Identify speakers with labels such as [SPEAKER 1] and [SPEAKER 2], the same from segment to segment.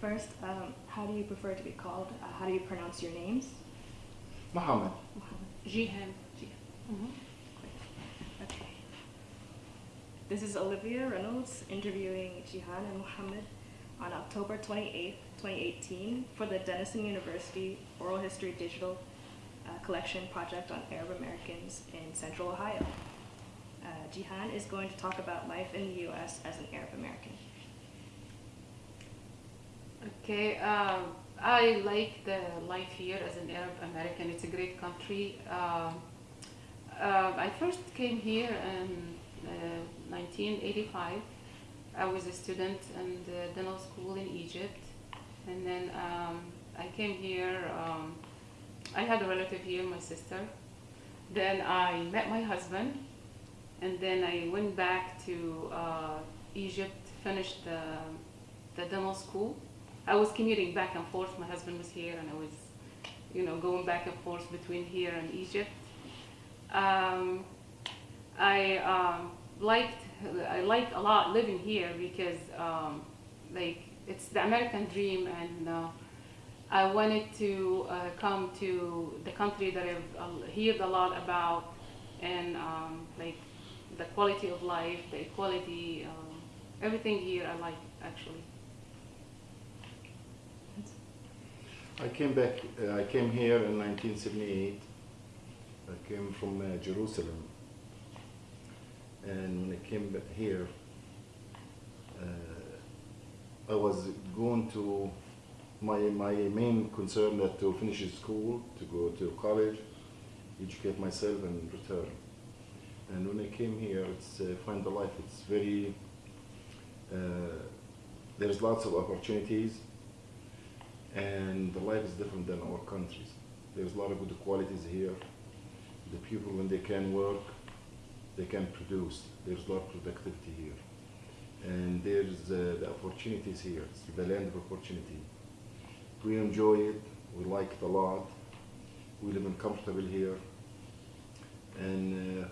[SPEAKER 1] first, um, how do you prefer to be called? Uh, how do you pronounce your names?
[SPEAKER 2] Muhammad.
[SPEAKER 3] Jihan.
[SPEAKER 1] Okay. This is Olivia Reynolds interviewing Jihan and Muhammad on October 28, 2018 for the Denison University Oral History Digital uh, Collection Project on Arab Americans in Central Ohio. Uh, Jihan is going to talk about life in the U.S. as an Arab American.
[SPEAKER 3] Okay, um, I like the life here as an Arab American. It's a great country. Um, uh, I first came here in uh, 1985. I was a student in the dental school in Egypt, and then um, I came here. Um, I had a relative here, my sister. Then I met my husband, and then I went back to uh, Egypt, finished the, the dental school. I was commuting back and forth. My husband was here, and I was, you know, going back and forth between here and Egypt. Um, I um, liked, I liked a lot living here because, um, like, it's the American dream, and uh, I wanted to uh, come to the country that I've uh, heard a lot about, and um, like the quality of life, the equality, um, everything here I like actually.
[SPEAKER 2] I came back, uh, I came here in 1978. I came from uh, Jerusalem. And when I came back here, uh, I was going to, my, my main concern that to finish school, to go to college, educate myself and return. And when I came here, it's uh, find the life, it's very, uh, there's lots of opportunities and the life is different than our countries. There's a lot of good qualities here. The people, when they can work, they can produce. There's a lot of productivity here. And there's uh, the opportunities here. It's the land of opportunity. We enjoy it. We like it a lot. We live in comfortable here. And uh,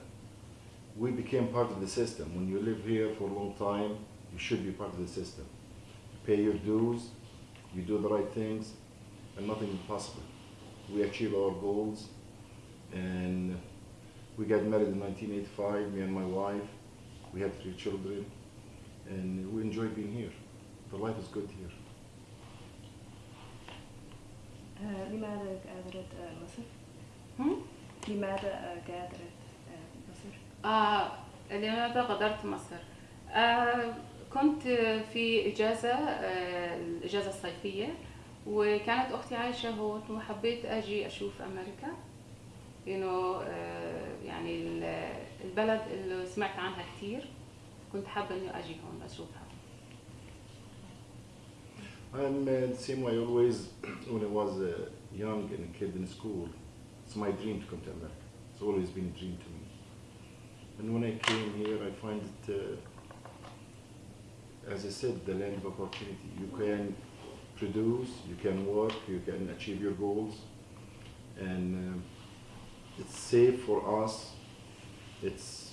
[SPEAKER 2] we became part of the system. When you live here for a long time, you should be part of the system. You Pay your dues, you do the right things, and nothing is impossible. We achieve our goals, and we got married in 1985, me and my wife. We have three children, and we enjoy being here. The life is good here.
[SPEAKER 1] آه، لماذا غادرت آه، مصر؟
[SPEAKER 3] Hmm?
[SPEAKER 1] لماذا آه، غادرت آه، مصر؟
[SPEAKER 3] آه لماذا غادرت مصر؟ آه كنت في إجازة آه الإجازة الصيفية وكانت أختي عايشة هون وحبيت أجي أشوف أمريكا آه يعني ال- البلد اللي سمعت عنها كتير كنت حابة إني أجي هون أشوفها
[SPEAKER 2] I'm uh, the same way always when I was uh, young and a kid in school. It's my dream to come to America. It's always been a dream to me. And when I came here, I find it, uh, as I said, the land of opportunity. You can produce, you can work, you can achieve your goals, and uh, it's safe for us. It's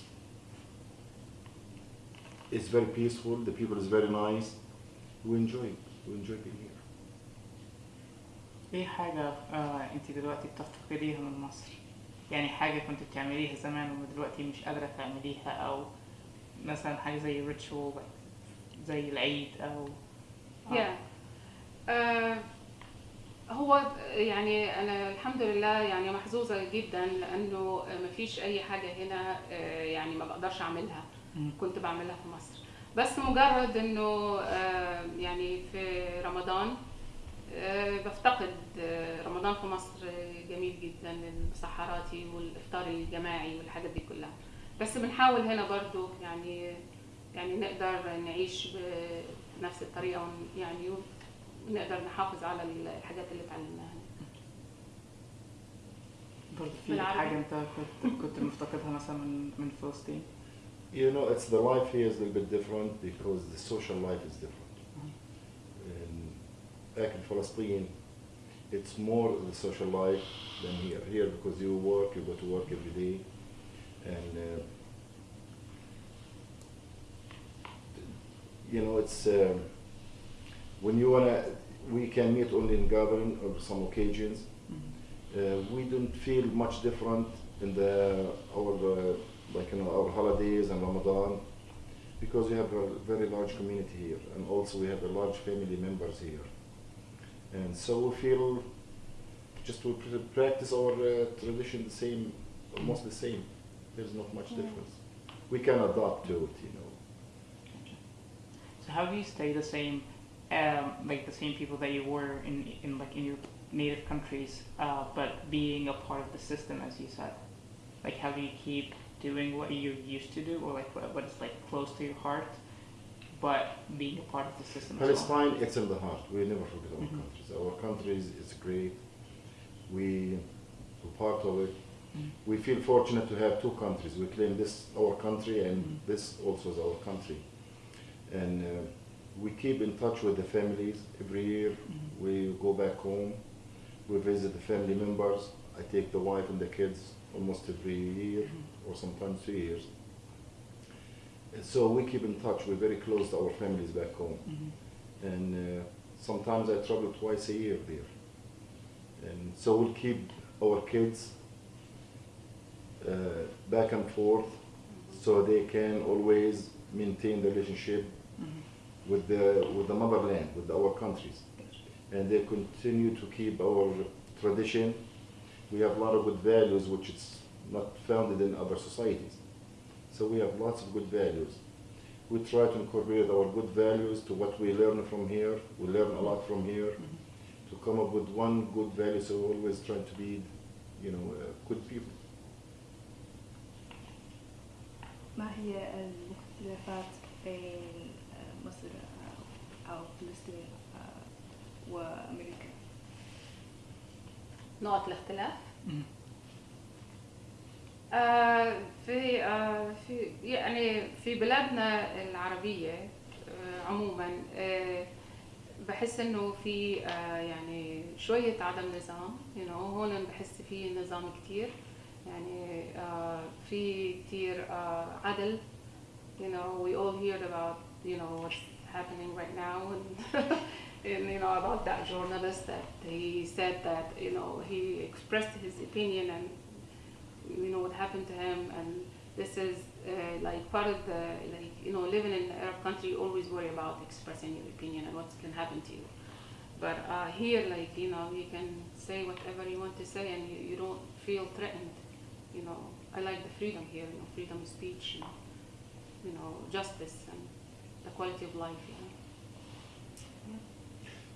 [SPEAKER 2] it's very peaceful. The people is very nice. We enjoy it. We enjoy being here.
[SPEAKER 4] ايه حاجة آه انت دلوقتي بتفتقديها من مصر؟ يعني حاجة كنت بتعمليها زمان ودلوقتي مش قادرة تعمليها أو مثلا حاجة زي ريتشوال زي العيد أو آه.
[SPEAKER 3] yeah. آه هو يعني أنا الحمد لله يعني محظوظة جدا لأنه ما فيش أي حاجة هنا آه يعني ما بقدرش
[SPEAKER 4] أعملها.
[SPEAKER 3] كنت بعملها في مصر بس مجرد إنه آه يعني في رمضان بفتقد رمضان في مصر جميل جدا المسحراتي والإفطار الجماعي والحاجات دي كلها بس بنحاول هنا برضو يعني يعني نقدر نعيش بنفس الطريقة يعني ونقدر نحافظ على الحاجات اللي اتعلمناها
[SPEAKER 4] برضه في. حاجة انت كنت كنت مفتقدها مثلا من من فلسطين؟
[SPEAKER 2] You know, it's the life here is a little bit different because the social life is different. Back in Palestine, it's more the social life than here. Here, because you work, you go to work every day, it's um when you wanna we can meet only in gathering or some occasions.
[SPEAKER 4] Mhm.
[SPEAKER 2] Uh, we don't feel much different in the our uh, like you know our holidays and Ramadan because we have a very large community here and also we have a large family members here and so we feel just we pr- practice our uh, tradition the same almost the same there's not much
[SPEAKER 1] Yeah.
[SPEAKER 2] difference we can adapt to it you know
[SPEAKER 4] how do you stay the same, um, like the same people that you were in, in like in your native countries, uh, but being a part of the system, as you said? Like how do you keep doing what you used to do, or like what, what is like close to your heart, but being a part of the system as well?
[SPEAKER 2] Palestine, it's in the heart. We never forget our
[SPEAKER 4] Mhm.
[SPEAKER 2] countries. Our country is, great. We, we're part of it.
[SPEAKER 4] Mhm.
[SPEAKER 2] We feel fortunate to have two countries. We claim this our country and
[SPEAKER 4] Mhm.
[SPEAKER 2] this also is our country. And uh, we keep in touch with the families every year.
[SPEAKER 4] Mhm.
[SPEAKER 2] We go back home. We visit the family members. I take the wife and the kids almost every year
[SPEAKER 4] Mhm.
[SPEAKER 2] or sometimes two years. And so we keep in touch. We're very close to our families back home
[SPEAKER 4] Mhm.
[SPEAKER 2] and uh, sometimes I travel twice a year there. And so we'll keep our kids uh, back and forth so they can always maintain the relationship
[SPEAKER 4] Mhm.
[SPEAKER 2] with the with the motherland, with our countries, and they continue to keep our tradition. We have a lot of good values which is not founded in other societies. So we have lots of good values. We try to incorporate our good values to what we learn from here. We learn a lot from here
[SPEAKER 4] Mhm.
[SPEAKER 2] to come up with one good value. So we're always trying to be, you know, uh, good people.
[SPEAKER 1] ما هي الاختلافات بين آه، مصر آه، أو فلسطين آه، وأمريكا؟
[SPEAKER 3] نقط الاختلاف. آه، في آه، في يعني في بلادنا العربية آه، عموما آه، بحس إنه في آه، يعني شوية عدم نظام you know هون بحس في نظام كتير يعني آه، في كتير آه، عدل you know we all hear about you know what's happening right now and, and you know about that journalist that he said that you know he expressed his opinion and you know what happened to him. And this is uh, like part of the like you know living in an Arab country you always worry about expressing your opinion and what can happen to you. But uh, here like you know you can say whatever you want to say and you, you don't feel threatened you know. I like the freedom here you know freedom of speech and you know justice and the quality of life know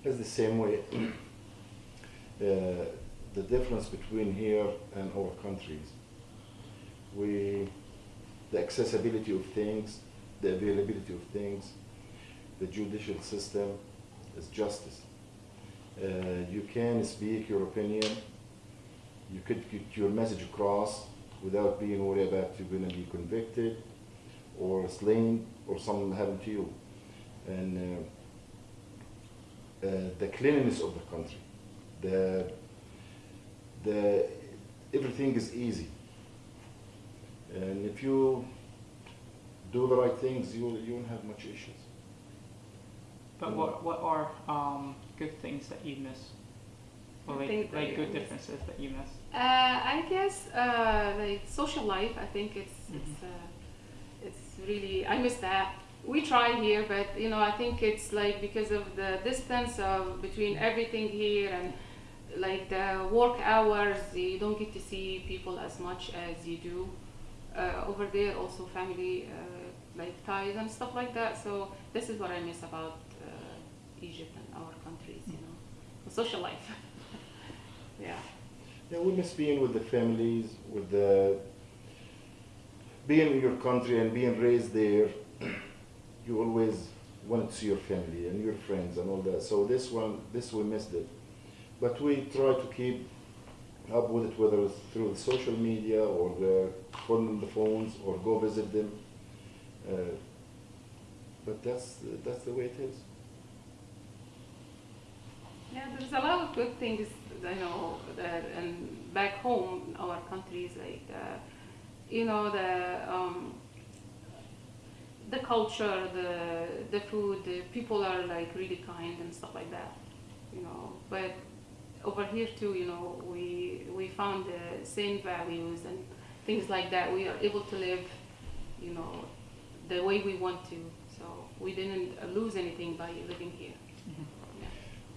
[SPEAKER 2] It's the same way. uh, the difference between here and our countries, we, the accessibility of things, the availability of things, the judicial system is justice. Uh, you can speak your opinion, you could get your message across without being worried about you're going to be convicted or slain or something happen to you. And uh, uh, the cleanliness of the country, the the everything is easy, and if you do the right things, you you won't have much issues.
[SPEAKER 4] But what what are um, good things that you miss, or like like good differences that you miss?
[SPEAKER 3] Uh, I guess uh, like social life. I think it's
[SPEAKER 4] Mhm.
[SPEAKER 3] it's uh, it's really I miss that. We try here, but you know I think it's like because of the distance of between everything here and like the work hours, you don't get to see people as much as you do uh, over there. Also family uh, like ties and stuff like that. So this is what I miss about uh, Egypt and our countries. You know, the social life. yeah.
[SPEAKER 2] Yeah, we miss being with the families, with the being in your country and being raised there. You always want to see your family and your friends and all that. So this one, this we missed it, but we try to keep up with it, whether it's through the social media or the on the phones or go visit them. Uh, but that's that's the way it is.
[SPEAKER 3] Yeah, there's a lot of good things I know and back home, in our countries, like uh, you know the um, the culture, the the food, the people are like really kind and stuff like that. you know. But over here too, you know, we we found the same values and things like that. We are able to live, you know, the way we want to. So we didn't uh, lose anything by living here. Yeah.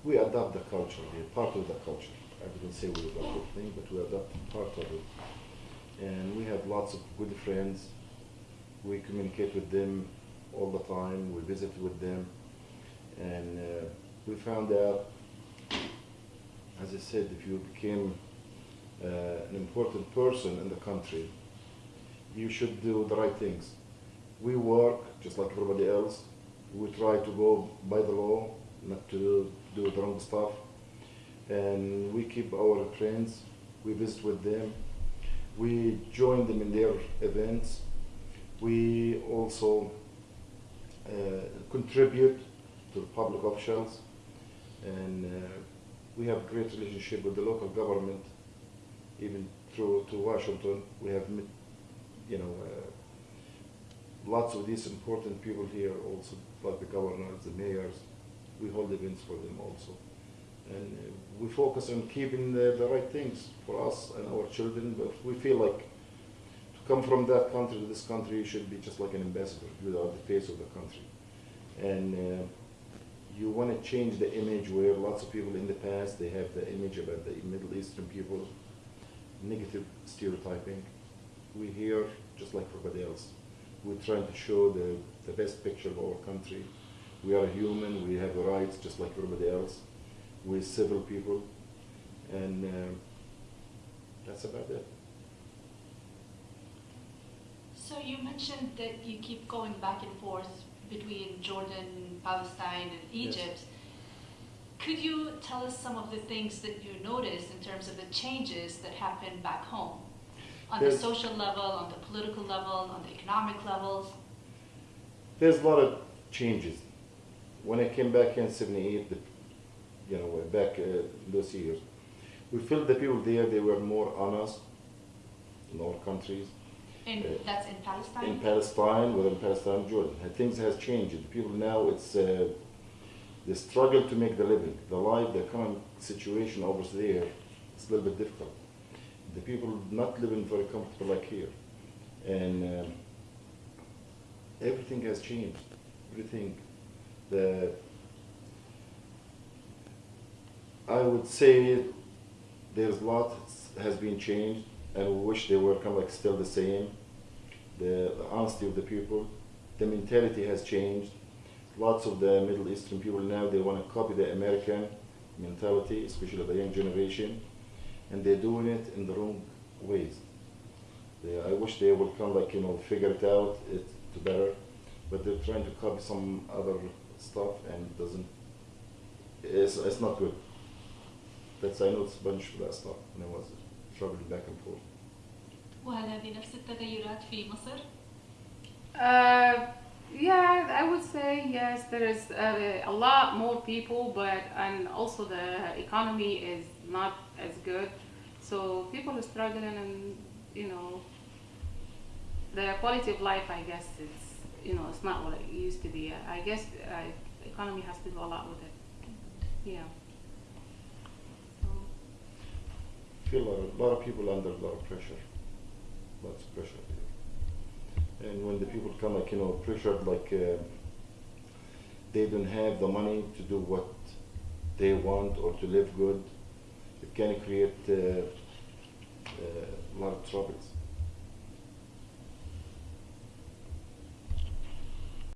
[SPEAKER 2] We adopt the culture, we're part of the culture. I wouldn't say we adopt the thing, but we adopt part of it. And we have lots of good friends. We communicate with them all the time. We visit with them. And uh, we found out, as I said, if you became uh, an important person in the country, you should do the right things. We work just like everybody else. We try to go by the law, not to do the wrong stuff. And we keep our friends. We visit with them. We join them in their events. We also uh, contribute to the public officials. And uh, we have great relationship with the local government, even through to Washington. We have, met, you know, uh, lots of these important people here also, like the governors, the mayors. We hold events for them also. And uh, we focus on keeping the, the right things for us and our children, but we feel like to come from that country to this country, you should be just like an ambassador. Are the face of the country. And uh, you want to change the image where lots of people in the past, they have the image about the Middle Eastern people, negative stereotyping. We here, just like everybody else, we're trying to show the, the best picture of our country. We are human, we have rights just like everybody else. We're civil people, and uh, that's about it.
[SPEAKER 5] So you mentioned that you keep going back and forth between Jordan, Palestine, and Egypt. Yes. Could you tell us some of the things that you noticed in terms of the changes that happened back home? On the social level, on the political level, on the economic levels?
[SPEAKER 2] There's a lot of changes. When I came back in '78, the, you know, back uh, those years, we felt the people there they were more honest in all countries.
[SPEAKER 5] In,
[SPEAKER 2] Uh,
[SPEAKER 5] that's in Palestine?
[SPEAKER 2] in Palestine, within Palestine, Jordan. Things has changed. The people now, it's uh, the struggle to make the living, the life, the economic situation over there, it's a little bit difficult. The people not living very comfortable like here, and um, everything has changed. Everything, the I would say there's a lot has been changed, and we wish they were kind of like still the same. The, the honesty of the people, the mentality has changed. Lots of the Middle Eastern people now they want to copy the American mentality, especially the young generation, and they're doing it in the wrong ways. They, I wish they would of like you know figure it out it to better, but they're trying to copy some other stuff and doesn't. It's, it's not good. That's I noticed a bunch of that stuff when I was traveling back and forth.
[SPEAKER 5] وهل هذه نفس التغيرات في مصر؟
[SPEAKER 3] Uh, yeah, I would say yes. There is uh, a lot more people, but and also the economy is not as good. So people are struggling, and you know, the quality of life. I guess it's you know it's not what it used to be. I guess uh, economy has to do a lot with it. Yeah.
[SPEAKER 2] A lot, of, people under a lot of pressure. Lots of pressure. And when the people come like, you know, pressured like uh, they don't have the money to do what they want or to live good, it can create uh, uh, a lot of troubles.